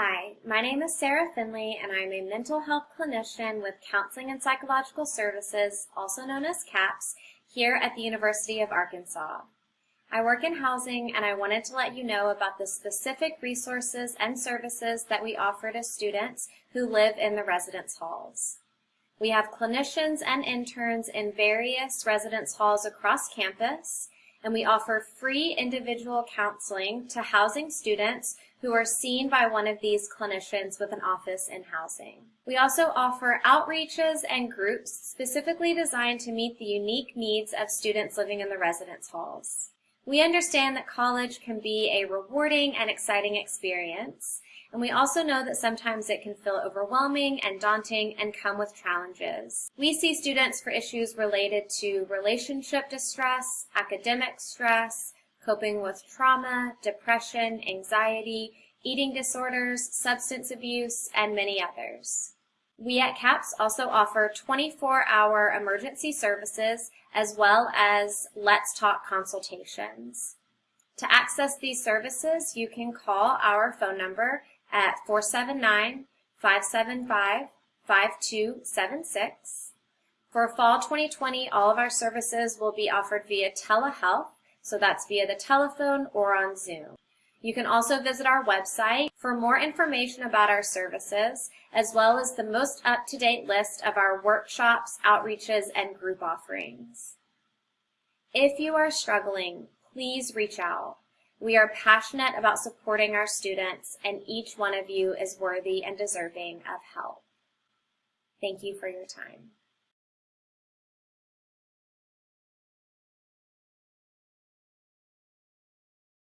Hi, my name is Sarah Finley, and I'm a mental health clinician with Counseling and Psychological Services, also known as CAPS, here at the University of Arkansas. I work in housing, and I wanted to let you know about the specific resources and services that we offer to students who live in the residence halls. We have clinicians and interns in various residence halls across campus, and we offer free individual counseling to housing students who are seen by one of these clinicians with an office in housing. We also offer outreaches and groups specifically designed to meet the unique needs of students living in the residence halls. We understand that college can be a rewarding and exciting experience, and we also know that sometimes it can feel overwhelming and daunting and come with challenges. We see students for issues related to relationship distress, academic stress, coping with trauma, depression, anxiety, eating disorders, substance abuse, and many others. We at CAPS also offer 24-hour emergency services as well as Let's Talk consultations. To access these services, you can call our phone number at 479-575-5276. For fall 2020, all of our services will be offered via telehealth, so that's via the telephone or on Zoom. You can also visit our website for more information about our services, as well as the most up-to-date list of our workshops, outreaches, and group offerings. If you are struggling, please reach out. We are passionate about supporting our students, and each one of you is worthy and deserving of help. Thank you for your time.